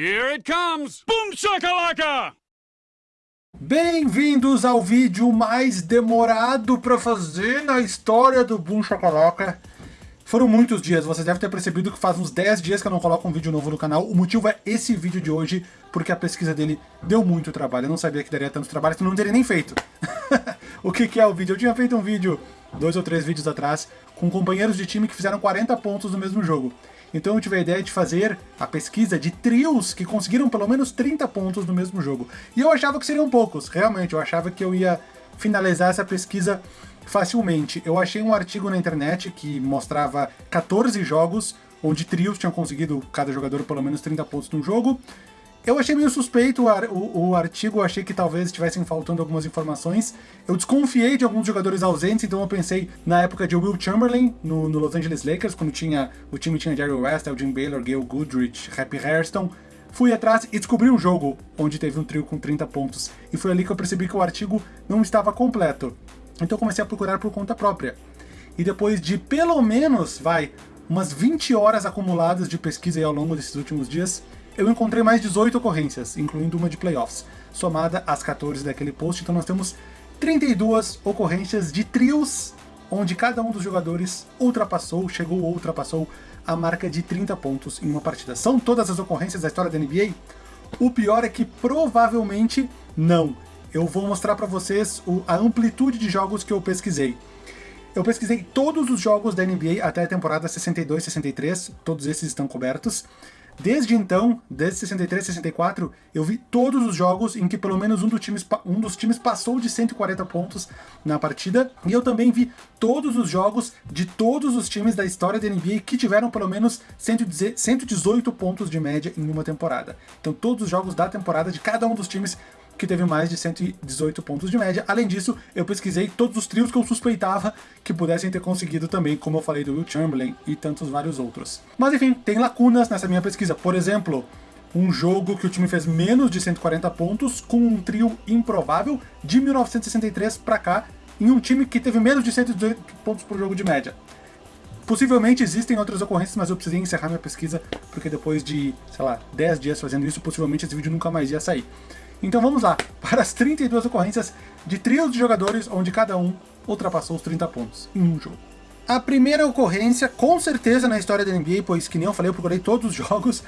Here it comes! Boom shakalaka! Bem-vindos ao vídeo mais demorado para fazer na história do Boom Shakalaka. Foram muitos dias, vocês devem ter percebido que faz uns 10 dias que eu não coloco um vídeo novo no canal. O motivo é esse vídeo de hoje, porque a pesquisa dele deu muito trabalho. Eu não sabia que daria tanto trabalho, senão não teria nem feito. o que, que é o vídeo? Eu tinha feito um vídeo, dois ou três vídeos atrás, com companheiros de time que fizeram 40 pontos no mesmo jogo. Então eu tive a ideia de fazer a pesquisa de trios que conseguiram pelo menos 30 pontos no mesmo jogo. E eu achava que seriam poucos, realmente, eu achava que eu ia finalizar essa pesquisa facilmente. Eu achei um artigo na internet que mostrava 14 jogos onde trios tinham conseguido cada jogador pelo menos 30 pontos no jogo, eu achei meio suspeito o, o, o, artigo, achei que talvez estivessem faltando algumas informações. Eu desconfiei de alguns jogadores ausentes, então eu pensei na época de Will Chamberlain, no, no Los Angeles Lakers, quando tinha, o time tinha Jerry West, Elgin Baylor, Gail Goodrich, Happy Hairston. Fui atrás e descobri um jogo onde teve um trio com 30 pontos. E foi ali que eu percebi que o artigo não estava completo. Então eu comecei a procurar por conta própria. E depois de pelo menos, vai, umas 20 horas acumuladas de pesquisa ao longo desses últimos dias, eu encontrei mais 18 ocorrências, incluindo uma de playoffs, somada às 14 daquele post, então nós temos 32 ocorrências de trios, onde cada um dos jogadores ultrapassou, chegou ou ultrapassou a marca de 30 pontos em uma partida. São todas as ocorrências da história da NBA? O pior é que provavelmente não. Eu vou mostrar para vocês a amplitude de jogos que eu pesquisei. Eu pesquisei todos os jogos da NBA até a temporada 62-63, todos esses estão cobertos. Desde então, desde 63, 64, eu vi todos os jogos em que pelo menos um, do times, um dos times passou de 140 pontos na partida, e eu também vi todos os jogos de todos os times da história da NBA que tiveram pelo menos 118 pontos de média em uma temporada. Então todos os jogos da temporada de cada um dos times que teve mais de 118 pontos de média. Além disso, eu pesquisei todos os trios que eu suspeitava que pudessem ter conseguido também, como eu falei do Will Chamberlain e tantos vários outros. Mas enfim, tem lacunas nessa minha pesquisa. Por exemplo, um jogo que o time fez menos de 140 pontos com um trio improvável de 1963 para cá, em um time que teve menos de 118 pontos por jogo de média. Possivelmente existem outras ocorrências, mas eu precisei encerrar minha pesquisa, porque depois de, sei lá, 10 dias fazendo isso, possivelmente esse vídeo nunca mais ia sair. Então vamos lá, para as 32 ocorrências de trios de jogadores onde cada um ultrapassou os 30 pontos em um jogo. A primeira ocorrência, com certeza na história da NBA, pois que nem eu falei, eu procurei todos os jogos,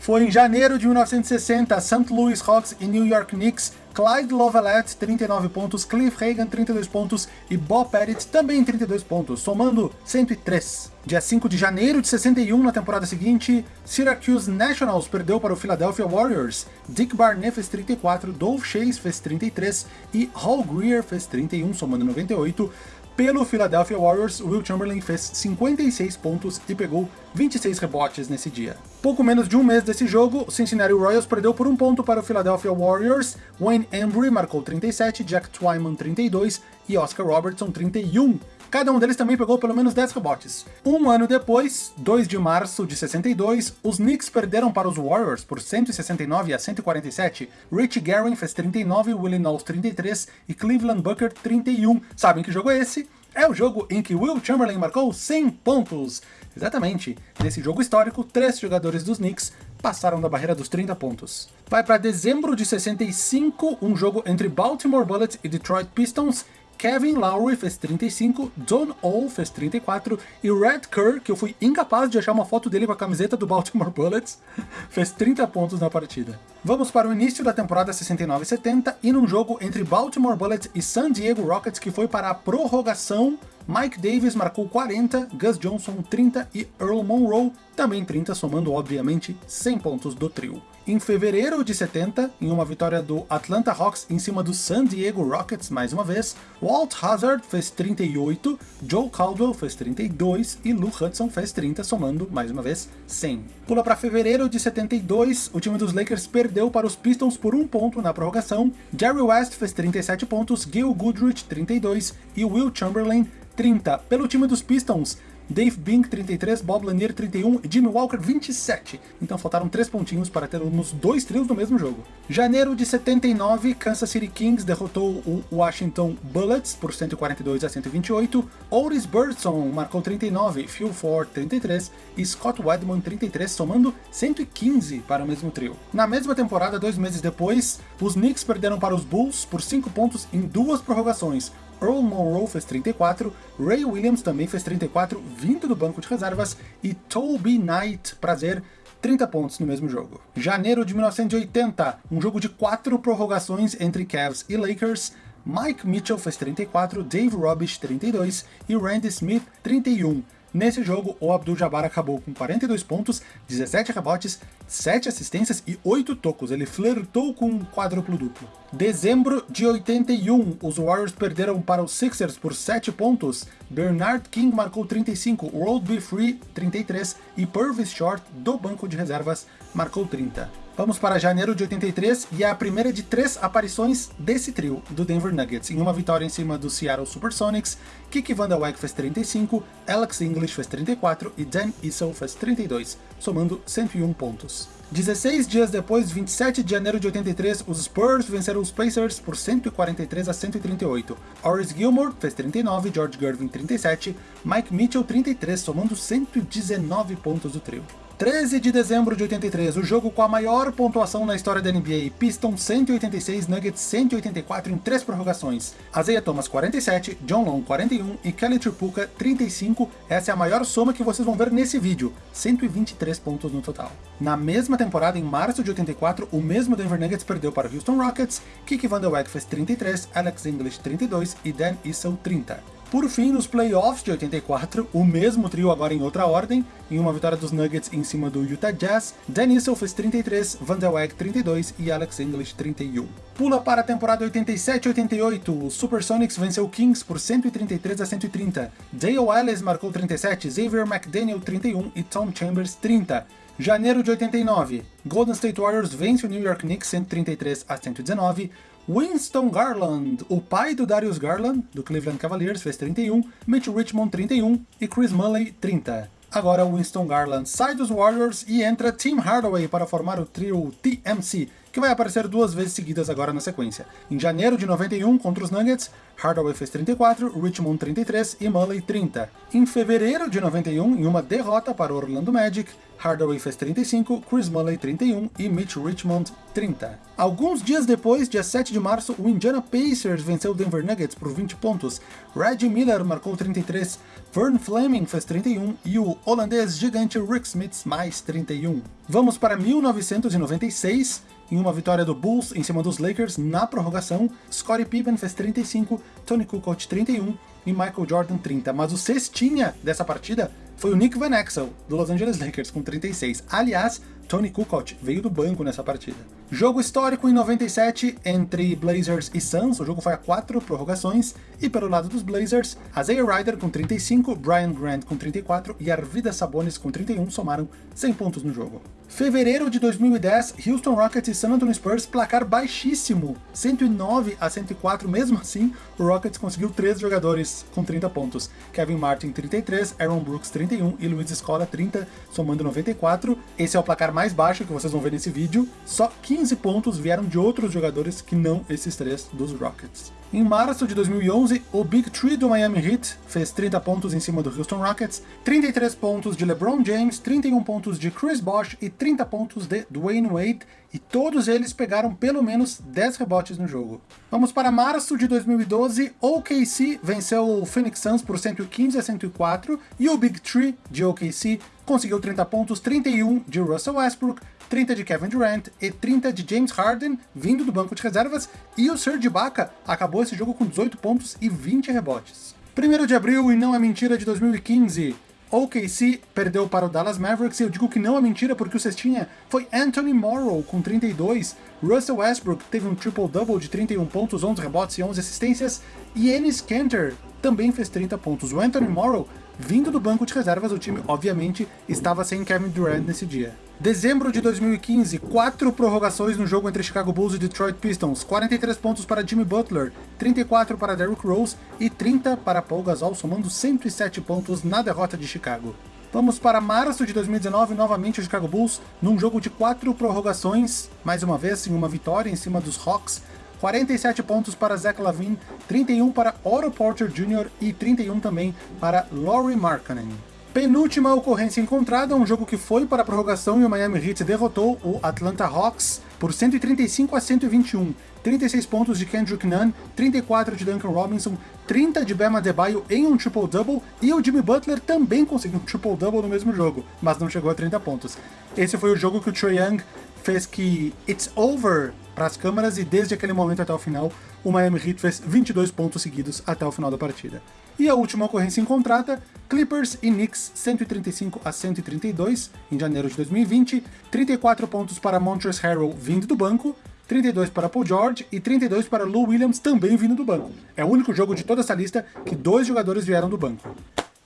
foi em janeiro de 1960, St. Louis Hawks e New York Knicks, Clyde Lovellette, 39 pontos, Cliff Hagan, 32 pontos e Bob Pettit, também 32 pontos, somando 103. Dia 5 de janeiro de 61, na temporada seguinte, Syracuse Nationals perdeu para o Philadelphia Warriors. Dick Barnett fez 34, Dolph Chase fez 33 e Hall Greer fez 31, somando 98. Pelo Philadelphia Warriors, Will Chamberlain fez 56 pontos e pegou 26 rebotes nesse dia. Pouco menos de um mês desse jogo, o Cincinnati Royals perdeu por um ponto para o Philadelphia Warriors, Wayne Embry marcou 37, Jack Twyman 32 e Oscar Robertson 31. Cada um deles também pegou pelo menos 10 rebotes. Um ano depois, 2 de março de 62, os Knicks perderam para os Warriors por 169 a 147. Rich Guerin fez 39, Willie Knowles 33 e Cleveland Booker 31. Sabem que jogo é esse? É o jogo em que Will Chamberlain marcou 100 pontos. Exatamente, nesse jogo histórico, três jogadores dos Knicks passaram da barreira dos 30 pontos. Vai para dezembro de 65, um jogo entre Baltimore Bullets e Detroit Pistons, Kevin Lowry fez 35, Don O fez 34 e Red Kerr, que eu fui incapaz de achar uma foto dele com a camiseta do Baltimore Bullets, fez 30 pontos na partida. Vamos para o início da temporada 69-70 e num jogo entre Baltimore Bullets e San Diego Rockets que foi para a prorrogação, Mike Davis marcou 40, Gus Johnson 30 e Earl Monroe também 30, somando obviamente 100 pontos do trio. Em fevereiro de 70, em uma vitória do Atlanta Hawks em cima do San Diego Rockets mais uma vez, Walt Hazard fez 38, Joe Caldwell fez 32 e Lou Hudson fez 30, somando mais uma vez 100. Pula para fevereiro de 72, o time dos Lakers perdeu para os Pistons por um ponto na prorrogação, Jerry West fez 37 pontos, Gil Goodrich 32 e Will Chamberlain 30. Pelo time dos Pistons, Dave Bink 33, Bob Lanier 31 e Jimmy Walker 27. Então faltaram 3 pontinhos para termos dois trios no mesmo jogo. Janeiro de 79, Kansas City Kings derrotou o Washington Bullets por 142 a 128. Otis Birdson marcou 39, Phil Ford 33 e Scott Wedman 33, somando 115 para o mesmo trio. Na mesma temporada, dois meses depois, os Knicks perderam para os Bulls por 5 pontos em duas prorrogações, Earl Monroe fez 34, Ray Williams também fez 34, vindo do banco de reservas, e Toby Knight, prazer, 30 pontos no mesmo jogo. Janeiro de 1980, um jogo de quatro prorrogações entre Cavs e Lakers, Mike Mitchell fez 34, Dave Robish 32 e Randy Smith 31. Nesse jogo, o Abdul-Jabbar acabou com 42 pontos, 17 rebotes, 7 assistências e 8 tocos. Ele flertou com um quádruplo duplo. Dezembro de 81, os Warriors perderam para os Sixers por 7 pontos. Bernard King marcou 35, World Be Free 33 e Purvis Short, do banco de reservas, marcou 30. Vamos para janeiro de 83 e é a primeira de três aparições desse trio, do Denver Nuggets, em uma vitória em cima do Seattle Supersonics, Kiki Van Weyck fez 35, Alex English fez 34 e Dan Issel fez 32, somando 101 pontos. 16 dias depois, 27 de janeiro de 83, os Spurs venceram os Pacers por 143 a 138. Horace Gilmore fez 39, George Gervin 37, Mike Mitchell 33, somando 119 pontos do trio. 13 de dezembro de 83, o jogo com a maior pontuação na história da NBA, Pistons 186, Nuggets 184 em três prorrogações. Isaiah Thomas 47, John Long 41 e Kelly Tripucka 35, essa é a maior soma que vocês vão ver nesse vídeo, 123 pontos no total. Na mesma temporada, em março de 84, o mesmo Denver Nuggets perdeu para Houston Rockets, Kiki Van der Weyck fez 33, Alex English 32 e Dan Issel 30. Por fim, nos playoffs de 84, o mesmo trio agora em outra ordem, em uma vitória dos Nuggets em cima do Utah Jazz, Dan Issel fez 33, Van der Weg 32 e Alex English 31. Pula para a temporada 87-88, o Supersonics venceu o Kings por 133 a 130, Dale Ellis marcou 37, Xavier McDaniel 31 e Tom Chambers 30. Janeiro de 89, Golden State Warriors vence o New York Knicks 133 a 119, Winston Garland, o pai do Darius Garland, do Cleveland Cavaliers, fez 31, Mitch Richmond 31 e Chris Mulley 30. Agora Winston Garland sai dos Warriors e entra Tim Hardaway para formar o trio TMC, que vai aparecer duas vezes seguidas agora na sequência. Em janeiro de 91, contra os Nuggets, Hardaway fez 34, Richmond 33 e Mulley 30. Em fevereiro de 91, em uma derrota para o Orlando Magic, Hardaway fez 35, Chris Mulley 31 e Mitch Richmond 30. Alguns dias depois, dia 7 de março, o Indiana Pacers venceu o Denver Nuggets por 20 pontos, Reggie Miller marcou 33, Vern Fleming fez 31 e o holandês gigante Rick Smith mais 31. Vamos para 1996, em uma vitória do Bulls em cima dos Lakers na prorrogação, Scottie Pippen fez 35, Tony Kukoc 31 e Michael Jordan 30, mas o cestinha dessa partida foi o Nick Van Exel, do Los Angeles Lakers, com 36. Aliás, Tony Kukoc veio do banco nessa partida. Jogo histórico em 97 entre Blazers e Suns, o jogo foi a quatro prorrogações, e pelo lado dos Blazers, Isaiah Ryder com 35, Brian Grant com 34 e Arvidas Sabonis com 31 somaram 100 pontos no jogo. Fevereiro de 2010, Houston Rockets e San Antonio Spurs, placar baixíssimo, 109 a 104, mesmo assim, o Rockets conseguiu três jogadores com 30 pontos, Kevin Martin 33, Aaron Brooks 31 e Luiz Escola 30, somando 94. Esse é o placar mais baixo que vocês vão ver nesse vídeo, só 15 pontos vieram de outros jogadores que não esses três dos Rockets. Em março de 2011, o Big Tree do Miami Heat fez 30 pontos em cima do Houston Rockets, 33 pontos de LeBron James, 31 pontos de Chris Bosh e 30 pontos de Dwayne Wade, e todos eles pegaram pelo menos 10 rebotes no jogo. Vamos para março de 2012, OKC venceu o Phoenix Suns por 115 a 104, e o Big Tree de OKC conseguiu 30 pontos, 31 de Russell Westbrook, 30 de Kevin Durant e 30 de James Harden, vindo do banco de reservas, e o Serge Ibaka acabou esse jogo com 18 pontos e 20 rebotes. 1 de abril, e não é mentira, de 2015, OKC perdeu para o Dallas Mavericks, e eu digo que não é mentira porque o cestinha foi Anthony Morrow com 32, Russell Westbrook teve um triple-double de 31 pontos, 11 rebotes e 11 assistências, e Enes Kanter também fez 30 pontos. O Anthony Morrow vindo do banco de reservas, o time obviamente estava sem Kevin Durant nesse dia. Dezembro de 2015, quatro prorrogações no jogo entre Chicago Bulls e Detroit Pistons, 43 pontos para Jimmy Butler, 34 para Derrick Rose e 30 para Paul Gasol, somando 107 pontos na derrota de Chicago. Vamos para março de 2019, novamente o Chicago Bulls, num jogo de quatro prorrogações, mais uma vez em uma vitória em cima dos Hawks, 47 pontos para Zach Lavine, 31 para Otto Porter Jr. e 31 também para Laurie Markkanen. Penúltima ocorrência encontrada, um jogo que foi para a prorrogação e o Miami Heat derrotou o Atlanta Hawks por 135 a 121. 36 pontos de Kendrick Nunn, 34 de Duncan Robinson, 30 de Bama Debaio em um triple-double, e o Jimmy Butler também conseguiu um triple-double no mesmo jogo, mas não chegou a 30 pontos. Esse foi o jogo que o Trae Young fez que It's Over para as câmeras e desde aquele momento até o final, o Miami Heat fez 22 pontos seguidos até o final da partida. E a última ocorrência em contrata, Clippers e Knicks 135 a 132 em janeiro de 2020, 34 pontos para Montrezl Harrell vindo do banco, 32 para Paul George e 32 para Lou Williams também vindo do banco. É o único jogo de toda essa lista que dois jogadores vieram do banco.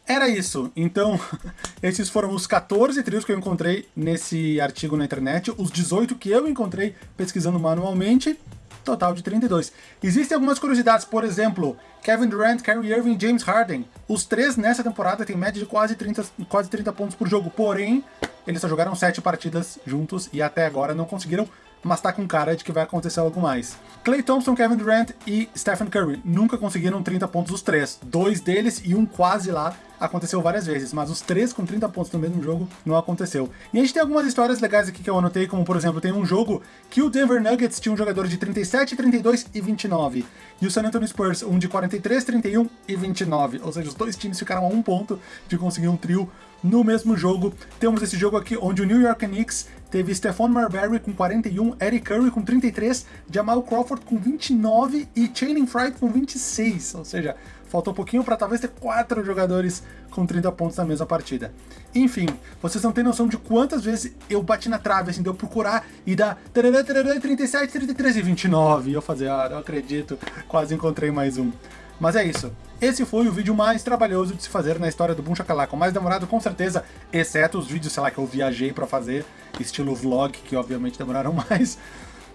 Era isso. Então, esses foram os 14 trios que eu encontrei nesse artigo na internet, os 18 que eu encontrei pesquisando manualmente, total de 32. Existem algumas curiosidades, por exemplo, Kevin Durant, Kyrie Irving James Harden. Os três nessa temporada têm média de quase 30, quase 30 pontos por jogo, porém, eles só jogaram 7 partidas juntos e até agora não conseguiram mas tá com cara de que vai acontecer algo mais. Clay Thompson, Kevin Durant e Stephen Curry nunca conseguiram 30 pontos os três. Dois deles e um quase lá aconteceu várias vezes, mas os três com 30 pontos no mesmo jogo não aconteceu. E a gente tem algumas histórias legais aqui que eu anotei, como por exemplo, tem um jogo que o Denver Nuggets tinha um jogador de 37, 32 e 29, e o San Antonio Spurs um de 43, 31 e 29, ou seja, os dois times ficaram a um ponto de conseguir um trio no mesmo jogo. Temos esse jogo aqui onde o New York Knicks teve Stephon Marbury com 41, Eric Curry com 33, Jamal Crawford com 29 e Channing Frye com 26, ou seja, faltou um pouquinho para talvez ter quatro jogadores com 30 pontos na mesma partida. Enfim, vocês não têm noção de quantas vezes eu bati na trave, assim, de eu procurar e dar 37, 33 e 29, e eu fazer, ah, não acredito, quase encontrei mais um. Mas é isso. Esse foi o vídeo mais trabalhoso de se fazer na história do Boom o mais demorado com certeza, exceto os vídeos, sei lá, que eu viajei pra fazer, estilo vlog, que obviamente demoraram mais.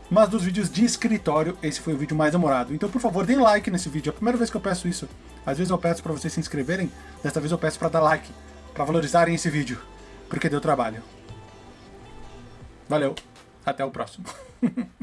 Mas dos vídeos de escritório, esse foi o vídeo mais demorado. Então, por favor, deem like nesse vídeo. É a primeira vez que eu peço isso. Às vezes eu peço pra vocês se inscreverem, desta vez eu peço pra dar like, pra valorizarem esse vídeo, porque deu trabalho. Valeu, até o próximo.